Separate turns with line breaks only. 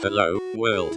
Hello, world.